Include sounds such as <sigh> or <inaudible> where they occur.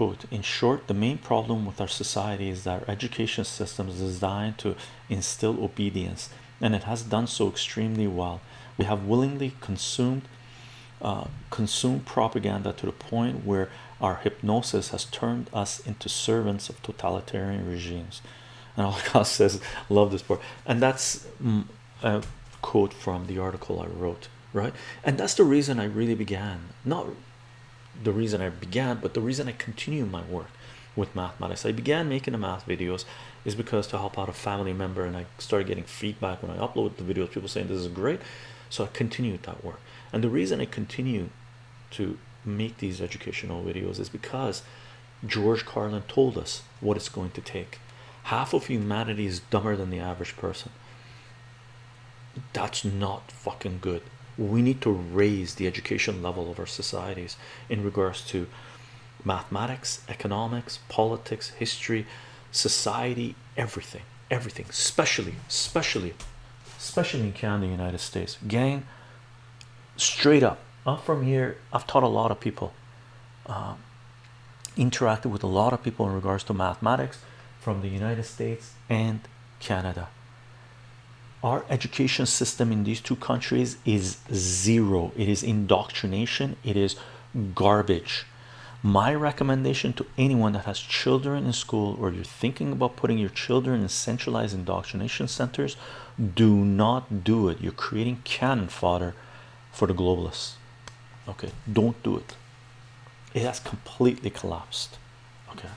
quote in short the main problem with our society is that our education system is designed to instill obedience and it has done so extremely well. We have willingly consumed uh, consumed propaganda to the point where our hypnosis has turned us into servants of totalitarian regimes. And <laughs> God says love this part. And that's mm, a quote from the article I wrote right? And that's the reason I really began. Not the reason I began but the reason I continue my work with mathematics. I began making the math videos is because to help out a family member and I started getting feedback when I upload the videos people saying this is great. So I continued that work. And the reason I continue to make these educational videos is because George Carlin told us what it's going to take. Half of humanity is dumber than the average person. That's not fucking good we need to raise the education level of our societies in regards to mathematics economics politics history society everything everything. Especially especially especially in Canada United States. Gang straight up. I'm from here. I've taught a lot of people. Um, interacted with a lot of people in regards to mathematics from the United States and Canada our education system in these two countries is zero. It is indoctrination. It is garbage. My recommendation to anyone that has children in school or you're thinking about putting your children in centralized indoctrination centers do not do it. You're creating cannon fodder for the globalists. Okay? Don't do it. It has completely collapsed. Okay